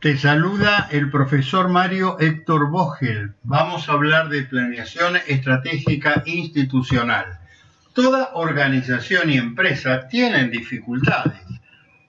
Te saluda el profesor Mario Héctor Vogel. Vamos a hablar de planeación estratégica institucional. Toda organización y empresa tienen dificultades.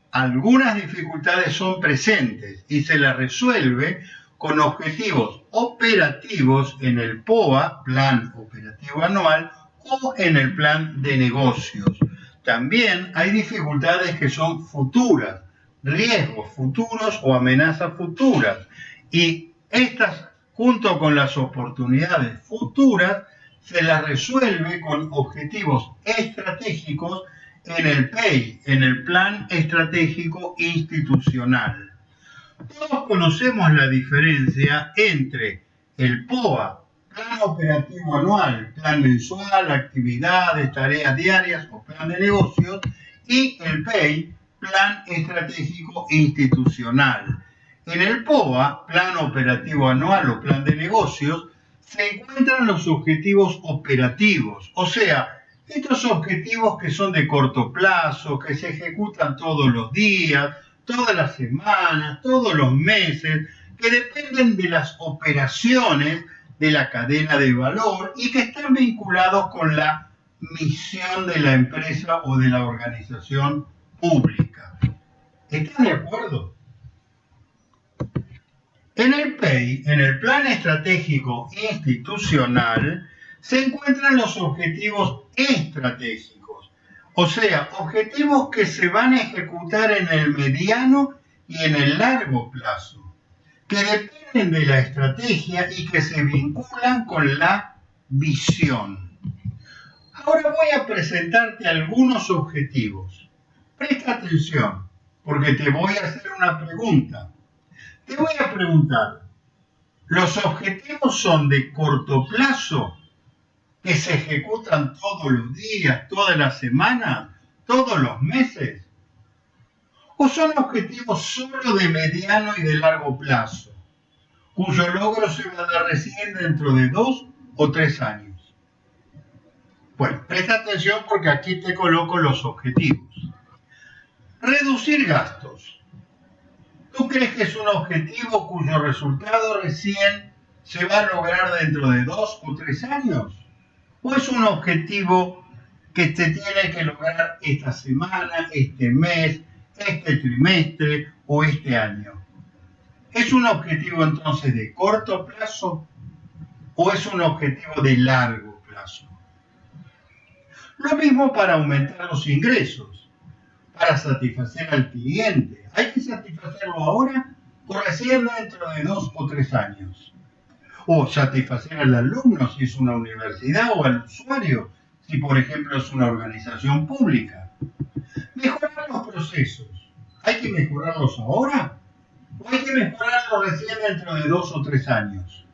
Algunas dificultades son presentes y se las resuelve con objetivos operativos en el POA, Plan Operativo Anual, o en el Plan de Negocios. También hay dificultades que son futuras riesgos futuros o amenazas futuras. Y estas, junto con las oportunidades futuras, se las resuelve con objetivos estratégicos en el PEI, en el Plan Estratégico Institucional. Todos conocemos la diferencia entre el POA, Plan Operativo Anual, Plan Mensual, Actividades, Tareas Diarias o Plan de Negocios, y el PEI, Plan Estratégico Institucional. En el POA, Plan Operativo Anual o Plan de Negocios, se encuentran los objetivos operativos, o sea, estos objetivos que son de corto plazo, que se ejecutan todos los días, todas las semanas, todos los meses, que dependen de las operaciones de la cadena de valor y que están vinculados con la misión de la empresa o de la organización pública. ¿Están de acuerdo? En el PEI, en el Plan Estratégico Institucional, se encuentran los objetivos estratégicos, o sea, objetivos que se van a ejecutar en el mediano y en el largo plazo, que dependen de la estrategia y que se vinculan con la visión. Ahora voy a presentarte algunos objetivos. Presta atención, porque te voy a hacer una pregunta. Te voy a preguntar, ¿los objetivos son de corto plazo, que se ejecutan todos los días, todas las semanas, todos los meses? ¿O son objetivos solo de mediano y de largo plazo, cuyo logro se va a dar recién dentro de dos o tres años? Bueno, presta atención porque aquí te coloco los objetivos. Reducir gastos. ¿Tú crees que es un objetivo cuyo resultado recién se va a lograr dentro de dos o tres años? ¿O es un objetivo que se tiene que lograr esta semana, este mes, este trimestre o este año? ¿Es un objetivo entonces de corto plazo o es un objetivo de largo plazo? Lo mismo para aumentar los ingresos para satisfacer al cliente. ¿Hay que satisfacerlo ahora o recién dentro de dos o tres años? O satisfacer al alumno si es una universidad o al usuario si por ejemplo es una organización pública. Mejorar los procesos. ¿Hay que mejorarlos ahora? ¿O hay que mejorarlos recién dentro de dos o tres años?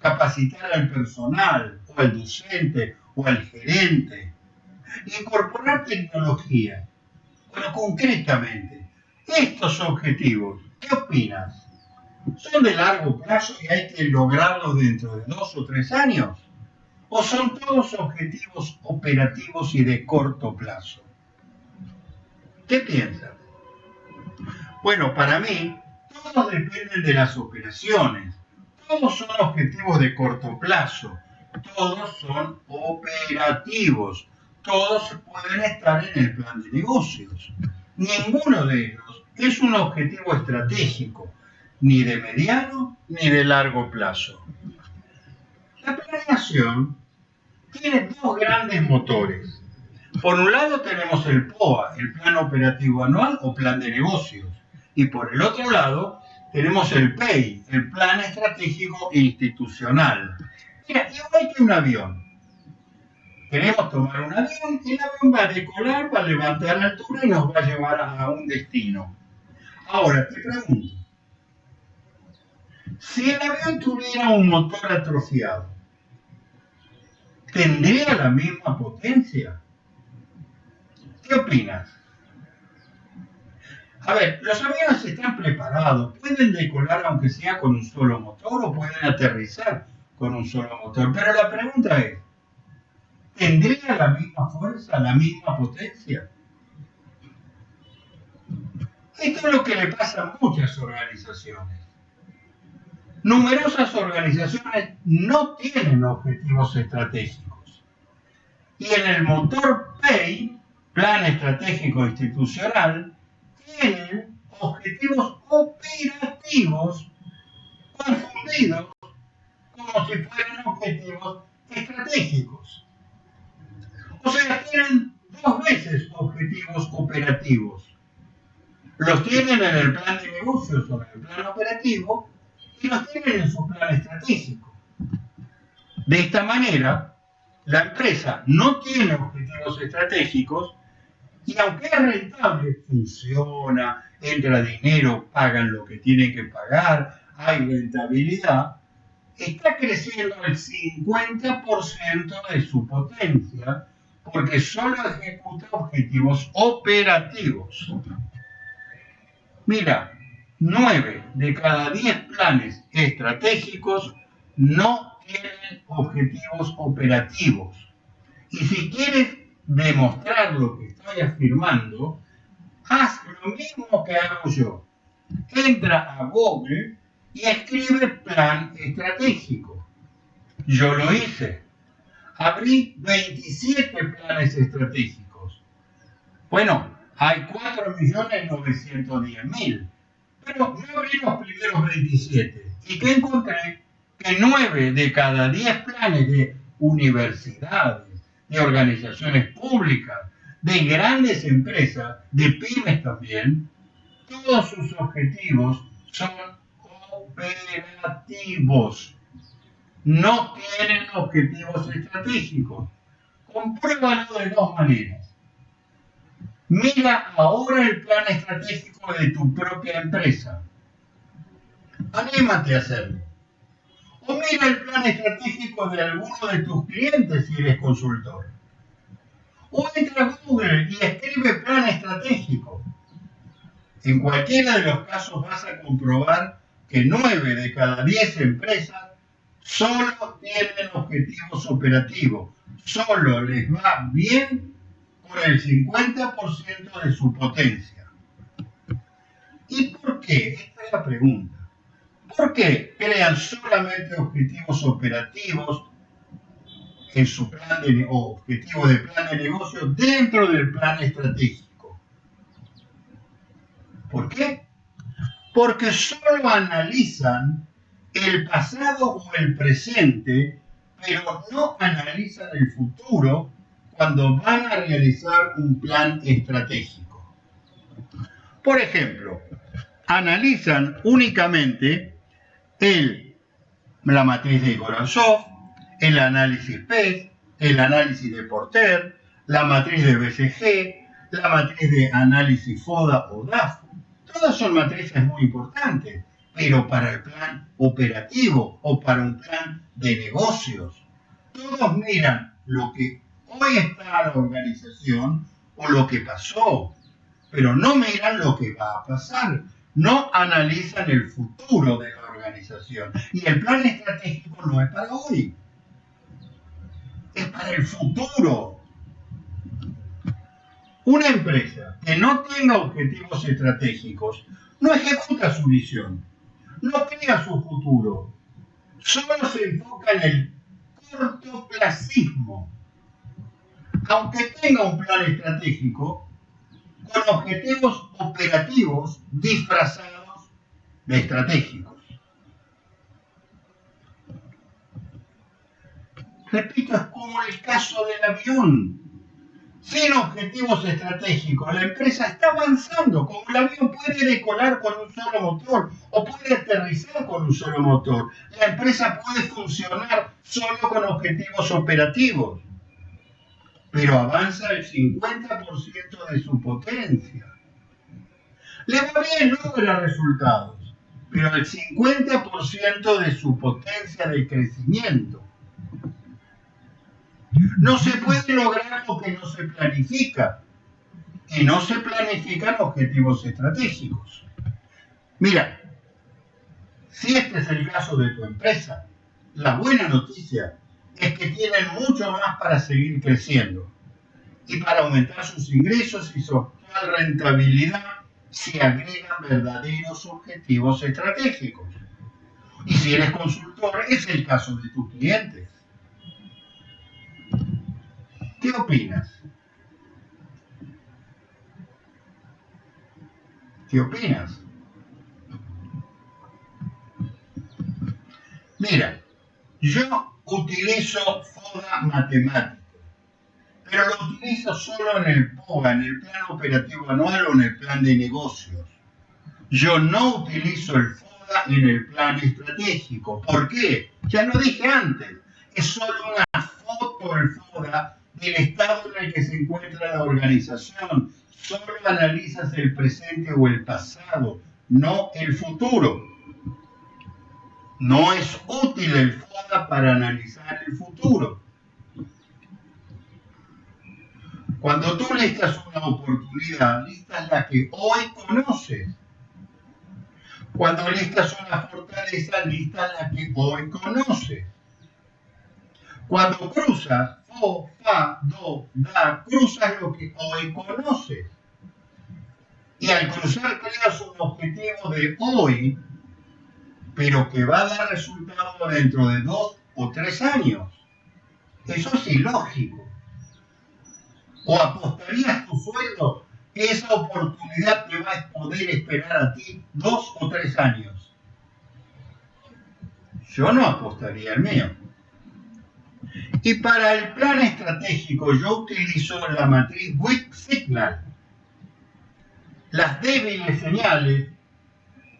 Capacitar al personal, o al docente, o al gerente. Incorporar tecnología pero concretamente, estos objetivos, ¿qué opinas? ¿Son de largo plazo y hay que lograrlos dentro de dos o tres años? ¿O son todos objetivos operativos y de corto plazo? ¿Qué piensas? Bueno, para mí, todos dependen de las operaciones. Todos son objetivos de corto plazo. Todos son operativos todos pueden estar en el plan de negocios. Ninguno de ellos es un objetivo estratégico, ni de mediano ni de largo plazo. La planeación tiene dos grandes motores. Por un lado tenemos el POA, el Plan Operativo Anual o Plan de Negocios. Y por el otro lado tenemos el PEI, el Plan Estratégico Institucional. Mira, igual que un avión queremos tomar un avión, el avión va a decolar, va a levantar altura y nos va a llevar a un destino. Ahora, te pregunto, si el avión tuviera un motor atrofiado, ¿tendría la misma potencia? ¿Qué opinas? A ver, los aviones están preparados, pueden decolar aunque sea con un solo motor o pueden aterrizar con un solo motor, pero la pregunta es, ¿Tendría la misma fuerza, la misma potencia? Esto es lo que le pasa a muchas organizaciones. Numerosas organizaciones no tienen objetivos estratégicos. Y en el motor PAY, Plan Estratégico Institucional, tienen objetivos operativos confundidos como si fueran objetivos estratégicos. Sea, tienen dos veces objetivos operativos. Los tienen en el plan de negocios o en el plan operativo y los tienen en su plan estratégico. De esta manera, la empresa no tiene objetivos estratégicos y aunque es rentable, funciona, entra dinero, pagan lo que tienen que pagar, hay rentabilidad, está creciendo el 50% de su potencia porque solo ejecuta objetivos operativos. Mira, 9 de cada 10 planes estratégicos no tienen objetivos operativos. Y si quieres demostrar lo que estoy afirmando, haz lo mismo que hago yo. Entra a Google y escribe plan estratégico. Yo lo hice. Abrí 27 planes estratégicos. Bueno, hay 4.910.000. Pero no abrí los primeros 27. ¿Y qué encontré? Que 9 de cada 10 planes de universidades, de organizaciones públicas, de grandes empresas, de pymes también, todos sus objetivos son operativos. No tienen objetivos estratégicos. Compruébalo de dos maneras. Mira ahora el plan estratégico de tu propia empresa. Anímate a hacerlo. O mira el plan estratégico de alguno de tus clientes si eres consultor. O entra a Google y escribe plan estratégico. En cualquiera de los casos vas a comprobar que 9 de cada 10 empresas solo tienen objetivos operativos. Solo les va bien con el 50% de su potencia. ¿Y por qué? Esta es la pregunta. ¿Por qué crean solamente objetivos operativos en su plan de o objetivo de plan de negocio dentro del plan estratégico? ¿Por qué? Porque solo analizan el pasado o el presente, pero no analizan el futuro cuando van a realizar un plan estratégico. Por ejemplo, analizan únicamente el, la matriz de Goranzov, el análisis PES, el análisis de Porter, la matriz de BCG, la matriz de análisis FODA o DAF. Todas son matrices muy importantes, pero para el plan operativo o para un plan de negocios. Todos miran lo que hoy está la organización o lo que pasó, pero no miran lo que va a pasar, no analizan el futuro de la organización. Y el plan estratégico no es para hoy, es para el futuro. Una empresa que no tenga objetivos estratégicos no ejecuta su visión, no crea su futuro, solo se enfoca en el cortoplacismo aunque tenga un plan estratégico, con objetivos operativos disfrazados de estratégicos. Repito, es como el caso del avión. Sin objetivos estratégicos, la empresa está avanzando, como el avión puede decolar con un solo motor o puede aterrizar con un solo motor. La empresa puede funcionar solo con objetivos operativos pero avanza el 50% de su potencia. Le va bien, logra resultados, pero el 50% de su potencia de crecimiento. No se puede lograr lo que no se planifica, y no se planifican objetivos estratégicos. Mira, si este es el caso de tu empresa, la buena noticia es que tienen mucho más para seguir creciendo y para aumentar sus ingresos y su actual rentabilidad se agregan verdaderos objetivos estratégicos. Y si eres consultor, es el caso de tus clientes. ¿Qué opinas? ¿Qué opinas? Mira, yo utilizo FODA matemático, pero lo utilizo solo en el POGA, en el plan operativo anual o en el plan de negocios. Yo no utilizo el FODA en el plan estratégico. ¿Por qué? Ya lo dije antes, es solo una foto el FODA del estado en el que se encuentra la organización. Solo analizas el presente o el pasado, no el futuro. No es útil el FODA para analizar el futuro. Cuando tú listas una oportunidad, listas la que hoy conoces. Cuando listas una fortaleza, listas la que hoy conoces. Cuando cruzas, fo, fa, do, da, cruzas lo que hoy conoces. Y al cruzar creas un objetivo de hoy pero que va a dar resultado dentro de dos o tres años. Eso es ilógico. ¿O apostarías tu sueldo que esa oportunidad te va a poder esperar a ti dos o tres años? Yo no apostaría el mío. Y para el plan estratégico yo utilizo la matriz Weak Signal. Las débiles señales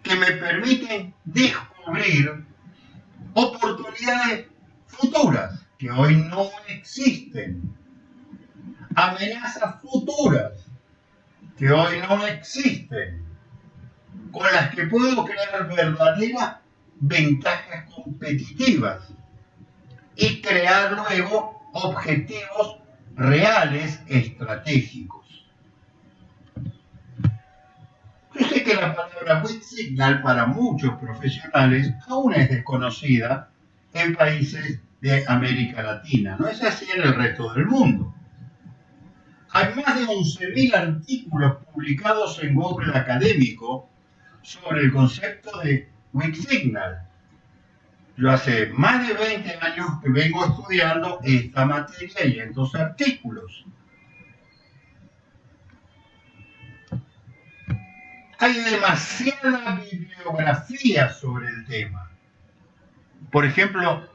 que me permiten descubrir oportunidades futuras que hoy no existen, amenazas futuras que hoy no existen, con las que puedo crear verdaderas ventajas competitivas y crear luego objetivos reales estratégicos. Yo sé que la palabra Weak Signal para muchos profesionales aún es desconocida en países de América Latina. No es así en el resto del mundo. Hay más de 11.000 artículos publicados en Google Académico sobre el concepto de Weak Signal. Yo hace más de 20 años que vengo estudiando esta materia y estos artículos. hay demasiada bibliografía sobre el tema. Por ejemplo,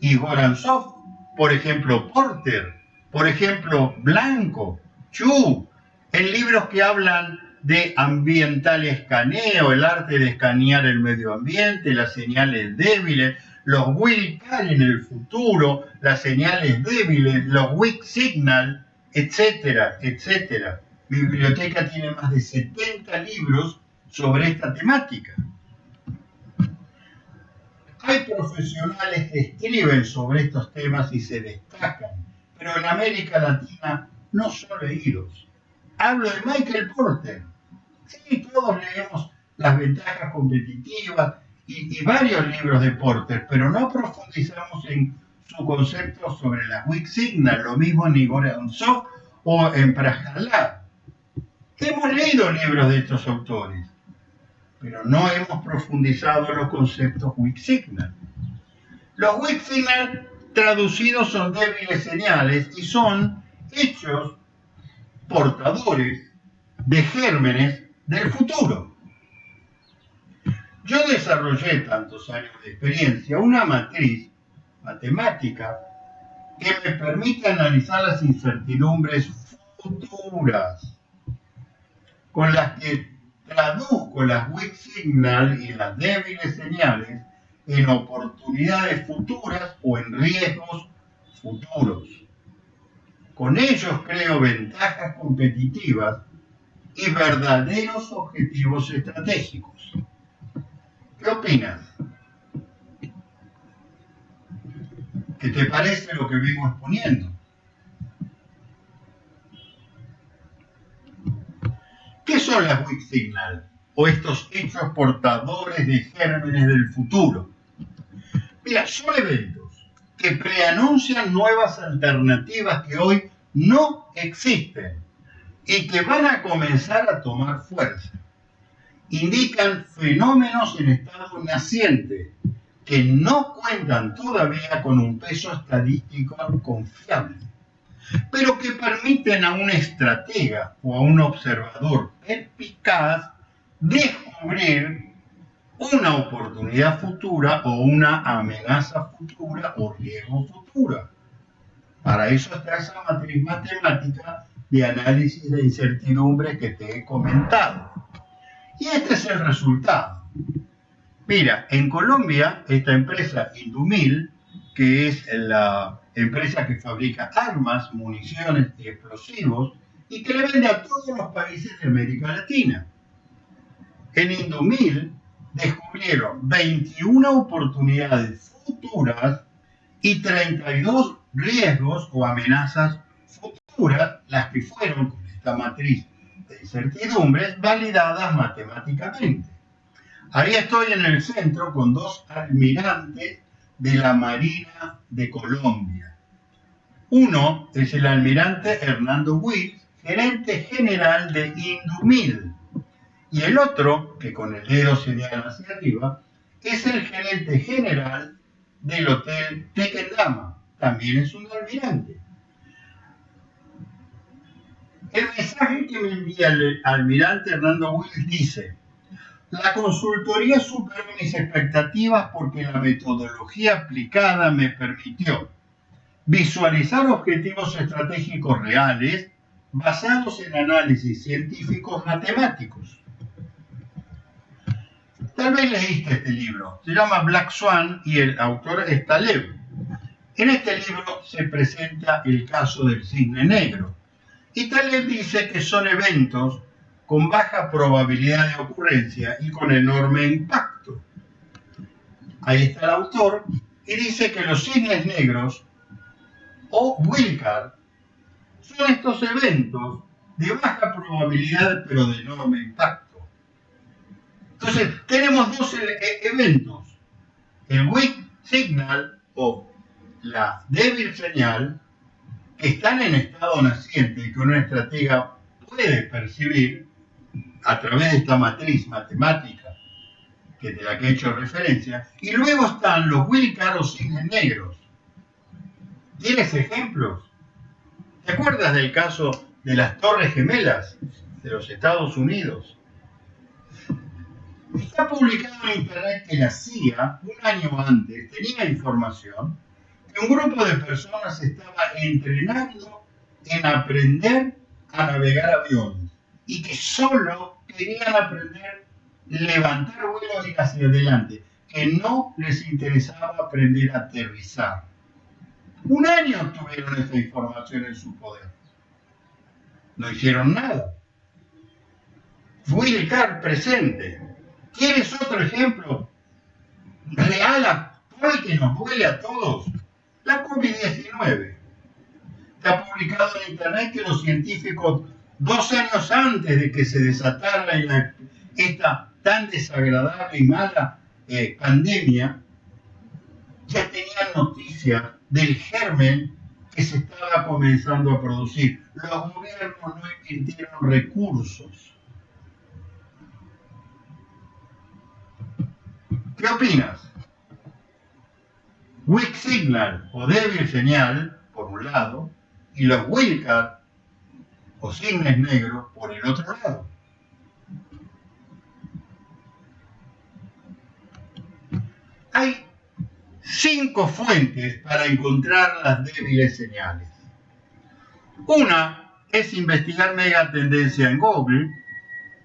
Igor Ansov, por ejemplo, Porter, por ejemplo, Blanco, Chu, en libros que hablan de ambiental escaneo, el arte de escanear el medio ambiente, las señales débiles, los will en el futuro, las señales débiles, los weak signal, etcétera, etcétera. Mi biblioteca tiene más de 70 libros sobre esta temática. Hay profesionales que escriben sobre estos temas y se destacan, pero en América Latina no son leídos. Hablo de Michael Porter. Sí, todos leemos las ventajas competitivas y, varios libros de Porter, pero no profundizamos en su concepto sobre la weak signal, lo mismo en Igor Ansov o en Prajalá. Hemos leído libros de estos autores, pero no hemos profundizado en los conceptos weak signal. Los weak signal traducidos son débiles señales y son hechos portadores de gérmenes del futuro. Yo desarrollé tantos años de experiencia una matriz matemática que me permite analizar las incertidumbres futuras con las que traduzco las weak signal y las débiles señales en oportunidades futuras o en riesgos futuros. Con ellos creo ventajas competitivas y verdaderos objetivos estratégicos. ¿Qué opinas? ¿Qué te parece lo que vengo exponiendo? ¿Qué son las weak signal? O estos hechos portadores de gérmenes del futuro. Mira, son eventos que preanuncian nuevas alternativas que hoy no existen y que van a comenzar a tomar fuerza. Indican fenómenos en estado naciente que no cuentan todavía con un peso estadístico confiable, pero que permiten a un estratega o a un observador perspicaz descubrir una oportunidad futura o una amenaza futura o riesgo futura. Para eso está esa matriz matemática de análisis de incertidumbre que te he comentado. Y este es el resultado. Mira, en Colombia, esta empresa Indumil, que es la empresa que fabrica armas, municiones y explosivos, y que le vende a todos los países de América Latina. En Indumil descubrieron 21 oportunidades futuras y 32 riesgos o amenazas futuras, las que fueron con esta matriz de incertidumbres validadas matemáticamente. Ahí estoy en el centro con dos almirantes de la Marina de Colombia. Uno es el almirante Hernando Wills, gerente general de Indumil. Y el otro, que con el dedo señala hacia arriba, es el gerente general del Hotel Tequendama. También es un almirante. El mensaje que me envía el almirante Hernando Wills dice, la consultoría superó mis expectativas porque la metodología aplicada me permitió visualizar objetivos estratégicos reales basados en análisis científicos matemáticos. Tal vez leíste este libro, se llama Black Swan y el autor es Taleb. En este libro se presenta el caso del cisne negro y Taleb dice que son eventos con baja probabilidad de ocurrencia y con enorme impacto. Ahí está el autor y dice que los cisnes negros o Wilcar son estos eventos de baja probabilidad pero de enorme impacto. Entonces, tenemos dos e-, eventos, el weak signal o la débil señal, están en estado naciente y que una estratega puede percibir, a través de esta matriz matemática que de la que he hecho referencia, y luego están los Wilcar o cisnes negros. ¿Tienes ejemplos? ¿Te acuerdas del caso de las Torres Gemelas de los Estados Unidos? Está publicado en Internet que la CIA, un año antes, tenía información que un grupo de personas estaba entrenando en aprender a navegar aviones y que solo querían aprender levantar vuelo y hacia adelante, que no les interesaba aprender a aterrizar. Un año tuvieron esa información en su poder. No hicieron nada. Wilcar presente. ¿Quieres otro ejemplo real que nos duele a todos? La COVID-19. Se ha publicado en Internet que los científicos dos años antes de que se desatara esta tan desagradable y mala eh, pandemia, ya tenían noticia del germen que se estaba comenzando a producir. Los gobiernos no invirtieron recursos. ¿Qué opinas? Weak signal o débil señal, por un lado, y los Wilcar o cisnes negros por el otro lado. Hay cinco fuentes para encontrar las débiles señales. Una es investigar megatendencia en Google.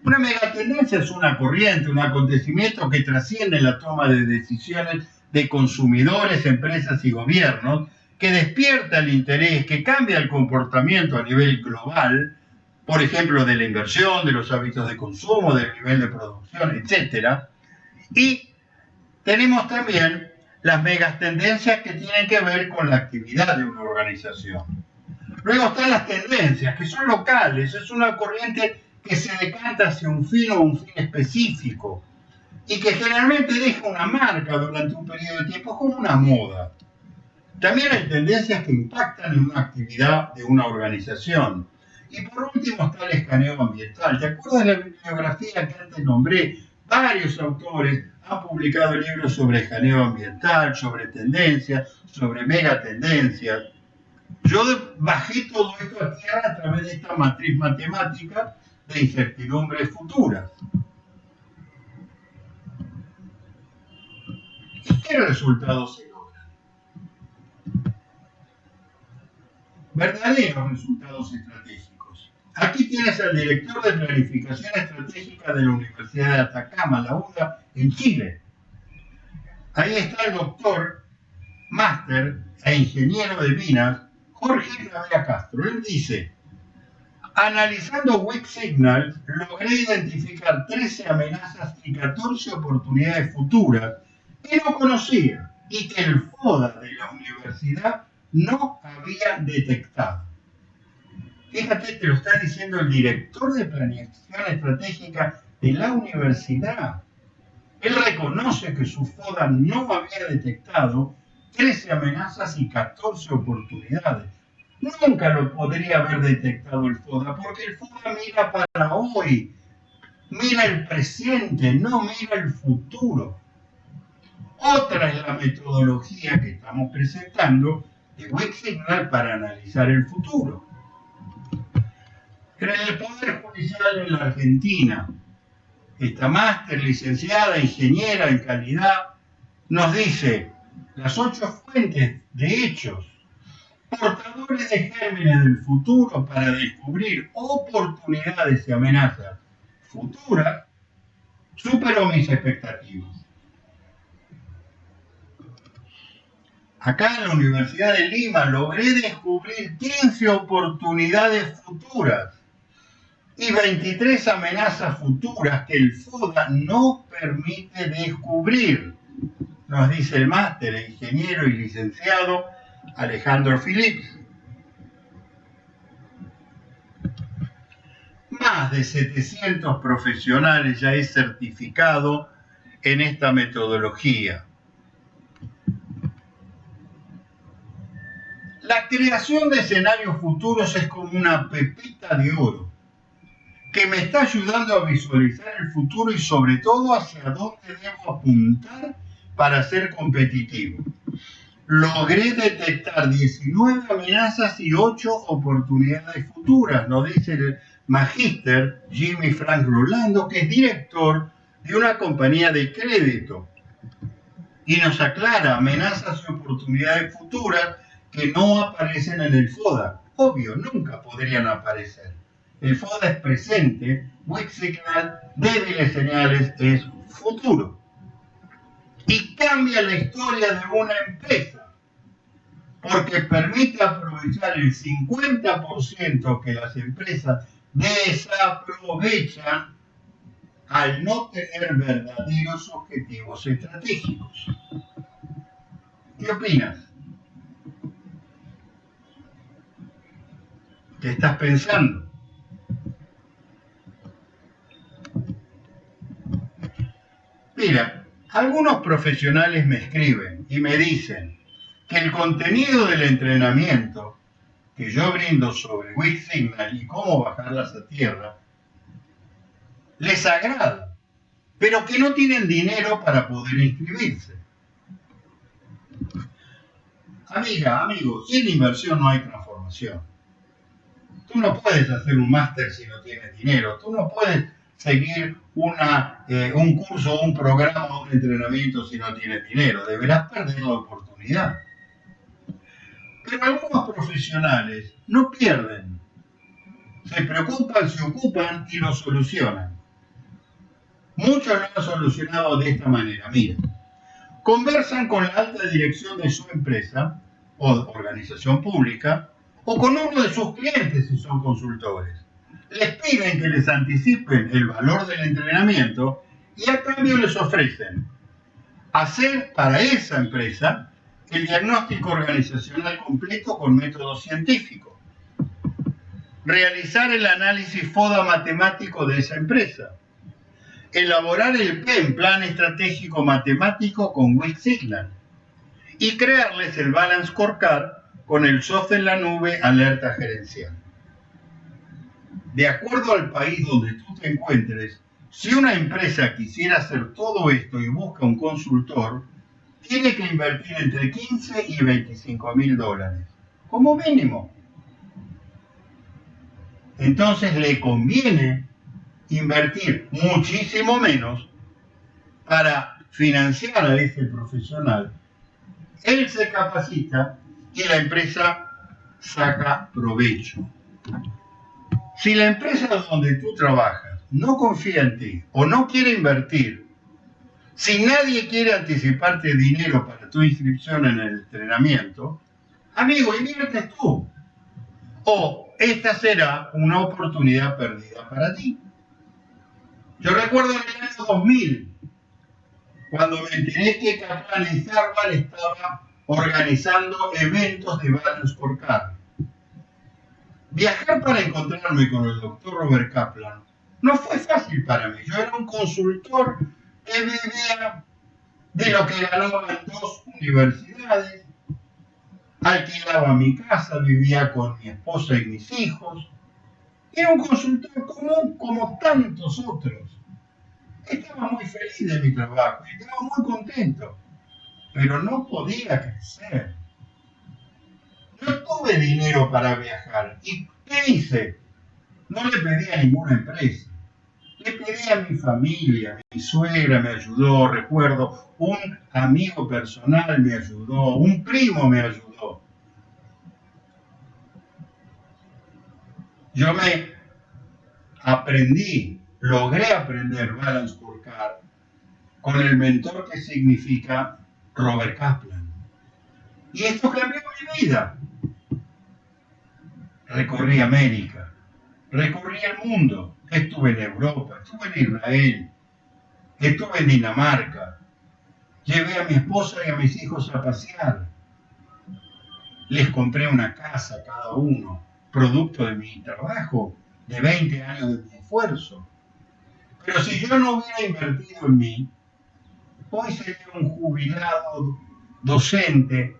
Una megatendencia es una corriente, un acontecimiento que trasciende la toma de decisiones de consumidores, empresas y gobiernos que despierta el interés, que cambia el comportamiento a nivel global, por ejemplo, de la inversión, de los hábitos de consumo, del nivel de producción, etc. Y tenemos también las megas tendencias que tienen que ver con la actividad de una organización. Luego están las tendencias, que son locales, es una corriente que se decanta hacia un fin o un fin específico y que generalmente deja una marca durante un periodo de tiempo como una moda. También hay tendencias que impactan en una actividad de una organización. Y por último está el escaneo ambiental. ¿Te acuerdas de la bibliografía que antes nombré? Varios autores han publicado libros sobre escaneo ambiental, sobre tendencias, sobre megatendencias. Yo bajé todo esto a tierra a través de esta matriz matemática de incertidumbres futuras. Qué resultados se logran? Verdaderos resultados estratégicos. Aquí tienes al director de Planificación Estratégica de la Universidad de Atacama, la UDA, en Chile. Ahí está el doctor, máster e ingeniero de minas, Jorge Gravea Castro. Él dice, analizando Weak Signal, logré identificar 13 amenazas y 14 oportunidades futuras que no conocía y que el FODA de la universidad no había detectado. Fíjate, te lo está diciendo el director de planificación estratégica de la universidad. Él reconoce que su FODA no había detectado 13 amenazas y 14 oportunidades. Nunca lo podría haber detectado el FODA, porque el FODA mira para hoy, mira el presente, no mira el futuro. Otra es la metodología que estamos presentando de Signal para analizar el futuro. En el Poder Judicial en la Argentina, esta máster licenciada, ingeniera en calidad, nos dice las ocho fuentes de hechos, portadores de gérmenes del futuro para descubrir oportunidades y amenazas futuras, superó mis expectativas. Acá en la Universidad de Lima logré descubrir 15 oportunidades futuras y 23 amenazas futuras que el FODA no permite descubrir, nos dice el máster, el ingeniero y licenciado Alejandro Phillips. Más de 700 profesionales ya he certificado en esta metodología. La creación de escenarios futuros es como una pepita de oro que me está ayudando a visualizar el futuro y sobre todo hacia dónde debo apuntar para ser competitivo. Logré detectar 19 amenazas y 8 oportunidades futuras, nos dice el magíster Jimmy Frank Rolando, que es director de una compañía de crédito. Y nos aclara amenazas y oportunidades futuras que no aparecen en el FODA. Obvio, nunca podrían aparecer. El FODA es presente, weak signal, débiles señales es futuro. Y cambia la historia de una empresa, porque permite aprovechar el 50% que las empresas desaprovechan al no tener verdaderos objetivos estratégicos. ¿Qué opinas? ¿Qué estás pensando? Mira, algunos profesionales me escriben y me dicen que el contenido del entrenamiento que yo brindo sobre Weak Signal y cómo bajarlas a tierra les agrada, pero que no tienen dinero para poder inscribirse. Amiga, amigo, sin inversión no hay transformación. Tú no puedes hacer un máster si no tienes dinero. Tú no puedes seguir una, eh, un curso, un programa, un entrenamiento si no tienes dinero. Deberás perder la oportunidad. Pero algunos profesionales no pierden. Se preocupan, se ocupan y lo solucionan. Muchos lo han solucionado de esta manera. Mira, conversan con la alta dirección de su empresa o organización pública o con uno de sus clientes si son consultores. Les piden que les anticipen el valor del entrenamiento y a cambio les ofrecen hacer para esa empresa el diagnóstico organizacional completo con método científico, realizar el análisis FODA matemático de esa empresa, elaborar el PEM, Plan Estratégico Matemático con Weak Signal, y crearles el Balance Scorecard con el software en la nube alerta gerencial. de acuerdo al país donde tú te encuentres, si una empresa quisiera hacer todo esto y busca un consultor, tiene que invertir entre 15 y 25 mil dólares, como mínimo. Entonces le conviene invertir muchísimo menos para financiar a ese profesional. Él se capacita y la empresa saca provecho. Si la empresa donde tú trabajas no confía en ti o no quiere invertir, si nadie quiere anticiparte dinero para tu inscripción en el entrenamiento, amigo, invierte tú. O esta será una oportunidad perdida para ti. Yo recuerdo en el año 2000, cuando me enteré que Harvard estaba organizando eventos de Balance por Car. Viajar para encontrarme con el doctor Robert Kaplan no fue fácil para mí. Yo era un consultor que vivía de lo que ganaba en dos universidades, alquilaba mi casa, vivía con mi esposa y mis hijos. Era un consultor común como tantos otros. Estaba muy feliz de mi trabajo, estaba muy contento, pero no podía crecer. No tuve dinero para viajar. ¿Y qué hice? No le pedí a ninguna empresa. Le pedí a mi familia, mi suegra me ayudó, recuerdo, un amigo personal me ayudó, un primo me ayudó. Yo me aprendí, logré aprender Balance Car con el mentor que significa Robert Kaplan. Y esto cambió mi vida. Recorrí América, recorrí el mundo, estuve en Europa, estuve en Israel, estuve en Dinamarca, llevé a mi esposa y a mis hijos a pasear, les compré una casa a cada uno, producto de mi trabajo, de 20 años de mi esfuerzo. Pero si yo no hubiera invertido en mí, hoy sería un jubilado docente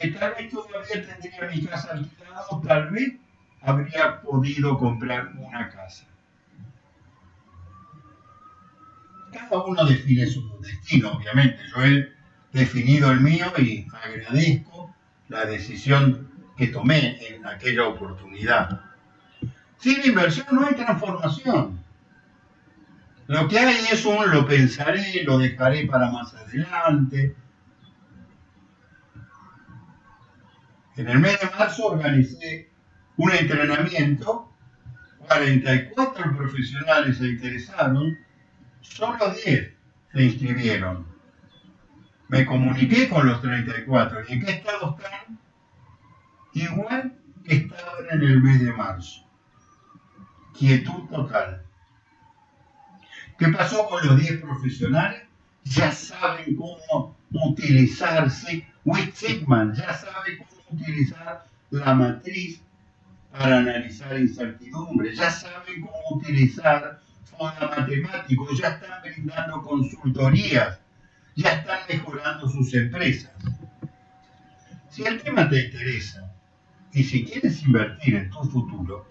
que tal vez todavía tendría mi casa alquilada o tal vez habría podido comprar una casa. Cada uno define su destino, obviamente. Yo he definido el mío y agradezco la decisión que tomé en aquella oportunidad. Sin inversión no hay transformación. Lo que hay es un lo pensaré, lo dejaré para más adelante. En el mes de marzo organicé un entrenamiento, 44 profesionales se interesaron, solo 10 se inscribieron. Me comuniqué con los 34. ¿Y en qué estado están? Igual que estaban en el mes de marzo. Quietud total. ¿Qué pasó con los 10 profesionales? Ya saben cómo utilizarse, Witt Sigman ya sabe cómo utilizar la matriz para analizar incertidumbre, ya saben cómo utilizar fondos matemáticos, ya están brindando consultorías, ya están mejorando sus empresas. Si el tema te interesa y si quieres invertir en tu futuro,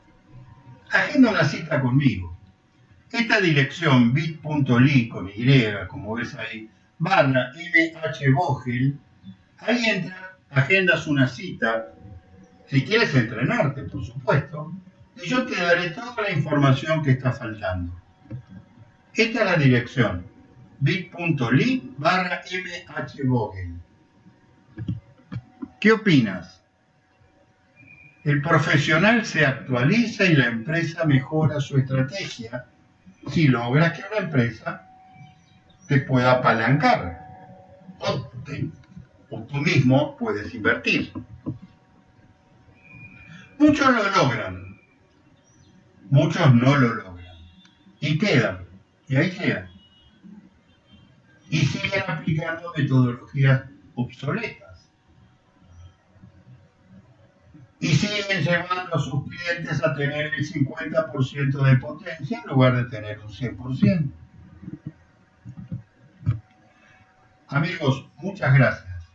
agenda una cita conmigo. Esta dirección bit.ly con Y, como ves ahí, barra mhvogel, ahí entra, agendas una cita si quieres entrenarte, por supuesto, y yo te daré toda la información que está faltando. Esta es la dirección, bit.ly barra mhvogel. ¿Qué opinas? El profesional se actualiza y la empresa mejora su estrategia si logra que una empresa te pueda apalancar o, o tú mismo puedes invertir. Muchos lo logran, muchos no lo logran. Y quedan, y ahí quedan. Y siguen aplicando metodologías obsoletas. Y siguen llevando a sus clientes a tener el 50% de potencia en lugar de tener un 100%. Amigos, muchas gracias.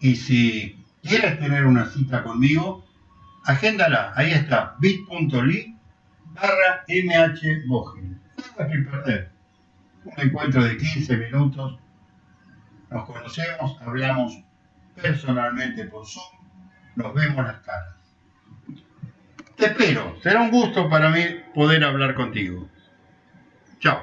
Y si quieres tener una cita conmigo, agéndala, ahí está, bit.ly barra MH Bogel. Nada que perder. Un encuentro de 15 minutos. Nos conocemos, hablamos personalmente por Zoom, nos vemos las caras. Te espero, será un gusto para mí poder hablar contigo. Chao.